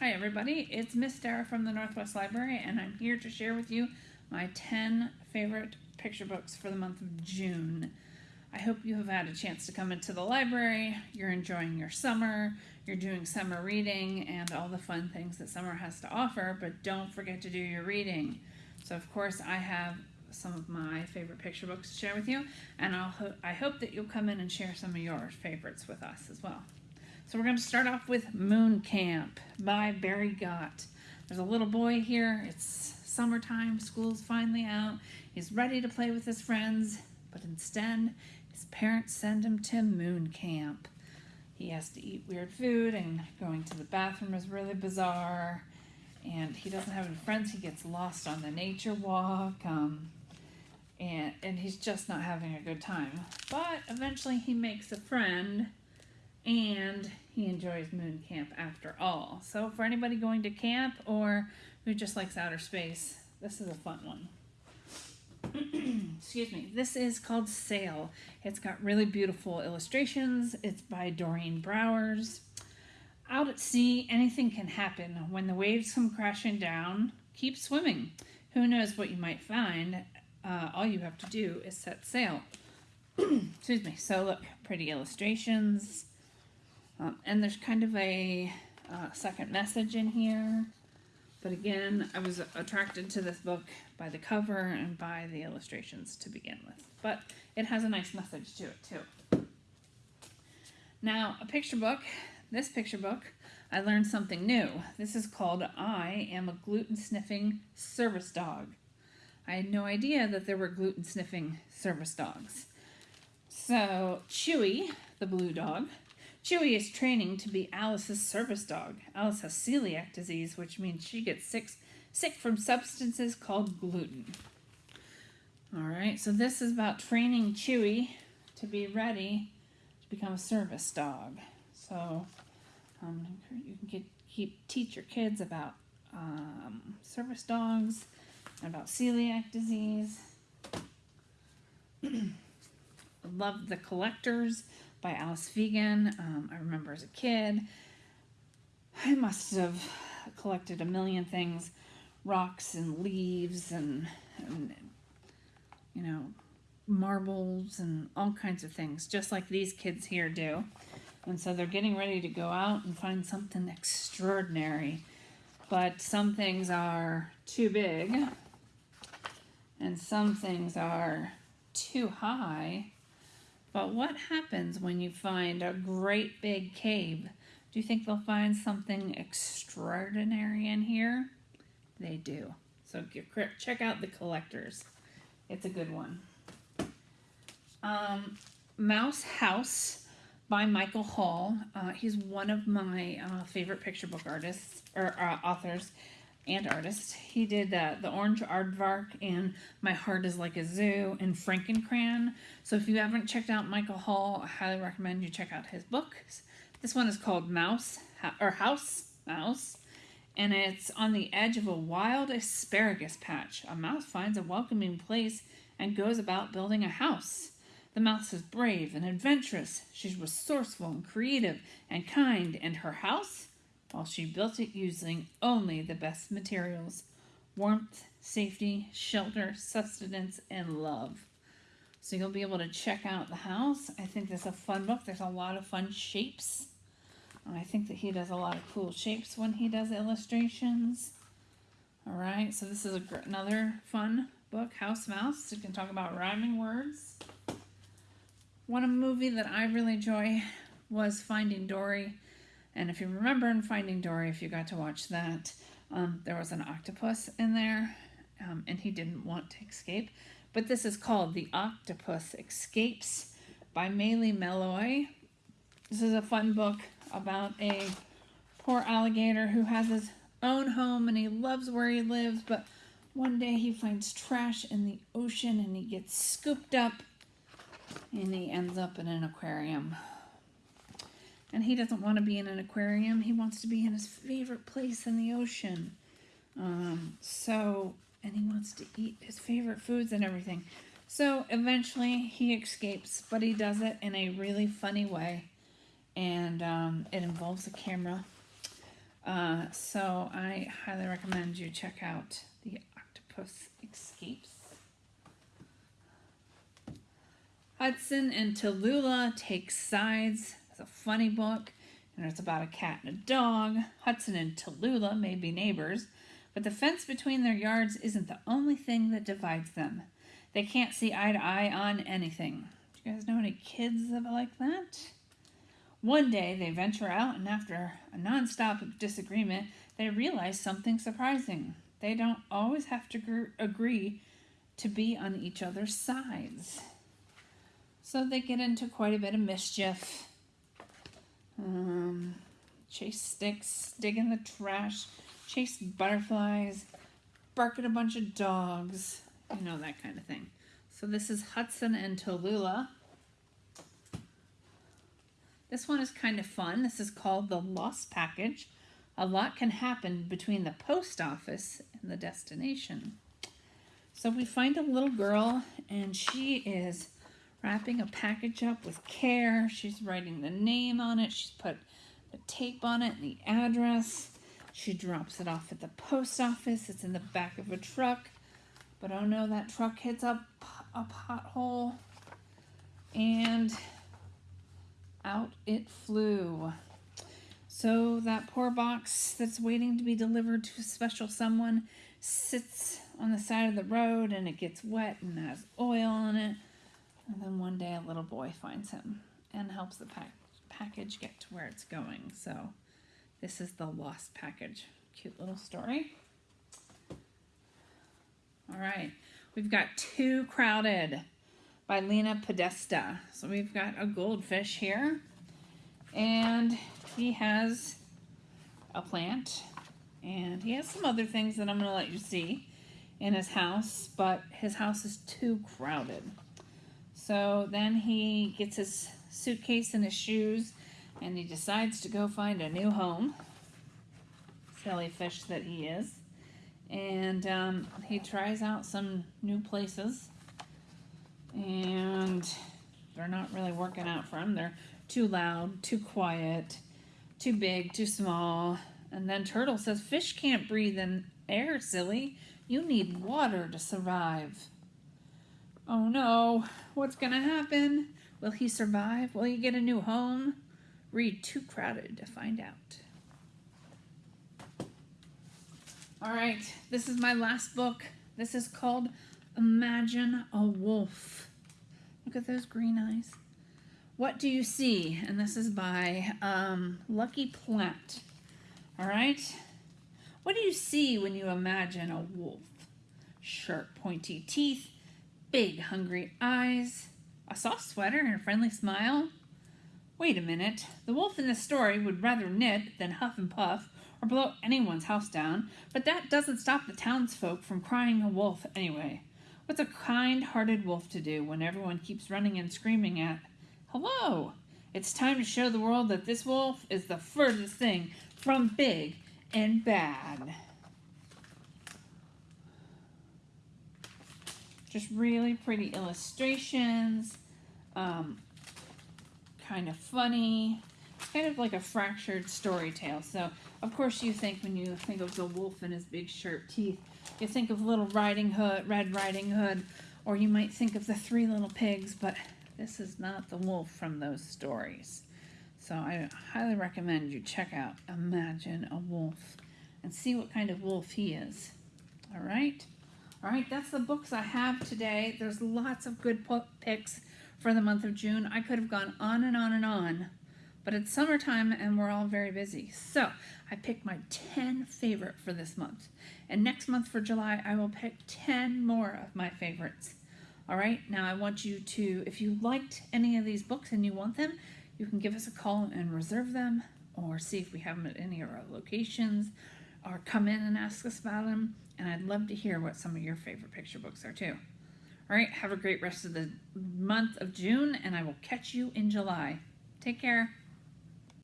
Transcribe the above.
Hi everybody, it's Miss Dara from the Northwest Library and I'm here to share with you my 10 favorite picture books for the month of June. I hope you have had a chance to come into the library, you're enjoying your summer, you're doing summer reading and all the fun things that summer has to offer, but don't forget to do your reading. So of course I have some of my favorite picture books to share with you and I'll ho I hope that you'll come in and share some of your favorites with us as well. So we're going to start off with Moon Camp by Barry Gott. There's a little boy here. It's summertime. School's finally out. He's ready to play with his friends, but instead his parents send him to Moon Camp. He has to eat weird food and going to the bathroom is really bizarre. And he doesn't have any friends. He gets lost on the nature walk. Um, and, and he's just not having a good time. But eventually he makes a friend and he enjoys moon camp after all. So for anybody going to camp or who just likes outer space, this is a fun one. Excuse me. This is called Sail. It's got really beautiful illustrations. It's by Doreen Browers. Out at sea, anything can happen. When the waves come crashing down, keep swimming. Who knows what you might find? Uh, all you have to do is set sail. Excuse me. So look, pretty illustrations. Um, and there's kind of a uh, second message in here. But again, I was attracted to this book by the cover and by the illustrations to begin with. But it has a nice message to it too. Now, a picture book, this picture book, I learned something new. This is called I Am a Gluten Sniffing Service Dog. I had no idea that there were gluten sniffing service dogs. So, Chewy, the blue dog, Chewy is training to be Alice's service dog. Alice has celiac disease, which means she gets sick, sick from substances called gluten. All right, so this is about training Chewy to be ready to become a service dog. So um, you can get, keep teach your kids about um, service dogs and about celiac disease. Love the collectors by Alice Feagan. Um, I remember as a kid, I must have collected a million things, rocks and leaves and, and you know, marbles and all kinds of things, just like these kids here do. And so they're getting ready to go out and find something extraordinary. But some things are too big and some things are too high but what happens when you find a great big cave? Do you think they'll find something extraordinary in here? They do. So check out the collectors. It's a good one. Um, Mouse House by Michael Hall. Uh, he's one of my uh, favorite picture book artists or uh, authors and artist. He did uh, The Orange Aardvark and My Heart is Like a Zoo and Frankencrayon. So if you haven't checked out Michael Hall, I highly recommend you check out his books. This one is called Mouse, or House Mouse, and it's on the edge of a wild asparagus patch. A mouse finds a welcoming place and goes about building a house. The mouse is brave and adventurous. She's resourceful and creative and kind, and her house while she built it using only the best materials warmth, safety, shelter, sustenance, and love. So you'll be able to check out the house. I think this is a fun book. There's a lot of fun shapes. And I think that he does a lot of cool shapes when he does illustrations. All right, so this is a, another fun book, House Mouse. You can talk about rhyming words. One movie that I really enjoy was Finding Dory. And if you remember in Finding Dory, if you got to watch that, um, there was an octopus in there, um, and he didn't want to escape. But this is called The Octopus Escapes by Maile Meloy. This is a fun book about a poor alligator who has his own home and he loves where he lives, but one day he finds trash in the ocean and he gets scooped up and he ends up in an aquarium. And he doesn't want to be in an aquarium. He wants to be in his favorite place in the ocean. Um, so, and he wants to eat his favorite foods and everything. So eventually he escapes, but he does it in a really funny way. And um, it involves a camera. Uh, so I highly recommend you check out The Octopus Escapes. Hudson and Tallulah Take Sides. A funny book, and it's about a cat and a dog. Hudson and Tallulah may be neighbors, but the fence between their yards isn't the only thing that divides them. They can't see eye to eye on anything. Do you guys know any kids that are like that? One day they venture out, and after a nonstop disagreement, they realize something surprising. They don't always have to gr- agree to be on each other's sides. So they get into quite a bit of mischief. Um, chase sticks, dig in the trash, chase butterflies, bark at a bunch of dogs, you know, that kind of thing. So this is Hudson and Tallulah. This one is kind of fun. This is called The Lost Package. A lot can happen between the post office and the destination. So we find a little girl and she is wrapping a package up with care. She's writing the name on it. She's put the tape on it and the address. She drops it off at the post office. It's in the back of a truck. But oh no, that truck hits a, a pothole and out it flew. So that poor box that's waiting to be delivered to a special someone sits on the side of the road and it gets wet and has oil on it. And then one day a little boy finds him and helps the pack- package get to where it's going. So this is the lost package. Cute little story. All right, we've got Too Crowded by Lena Podesta. So we've got a goldfish here, and he has a plant, and he has some other things that I'm going to let you see in his house, but his house is too crowded. So then he gets his suitcase and his shoes, and he decides to go find a new home. Silly fish that he is. And um, he tries out some new places and they're not really working out for him. They're too loud too quiet too big too small. And then turtle says fish can't breathe in air silly. You need water to survive oh no what's gonna happen will he survive will he get a new home read too crowded to find out all right, this is my last book. This is called Imagine a Wolf. Look at those green eyes. What do you see? And this is by um, Lucky Platt. All right. What do you see when you imagine a wolf? Sharp, pointy teeth, big, hungry eyes, a soft sweater, and a friendly smile. Wait a minute. The wolf in this story would rather knit than huff and puff or blow anyone's house down, but that doesn't stop the townsfolk from crying a wolf anyway. What's a kind hearted wolf to do when everyone keeps running and screaming at, Hello! It's time to show the world that this wolf is the furthest thing from big and bad. Just really pretty illustrations, um, kind of funny kind of like a fractured story tale. So, of course, you think when you think of the wolf and his big sharp teeth, you think of Little Riding Hood, Red Riding Hood, or you might think of the Three Little Pigs, but this is not the wolf from those stories. So, I highly recommend you check out Imagine a Wolf and see what kind of wolf he is. All right? All right, that's the books I have today. There's lots of good picks for the month of June. I could have gone on and on and on but it's summertime and we're all very busy. So I picked my 10 favorite for this month. And next month for July, I will pick 10 more of my favorites. All right, now I want you to, if you liked any of these books and you want them, you can give us a call and reserve them or see if we have them at any of our locations or come in and ask us about them. And I'd love to hear what some of your favorite picture books are too. All right, have a great rest of the month of June, and I will catch you in July. Take care.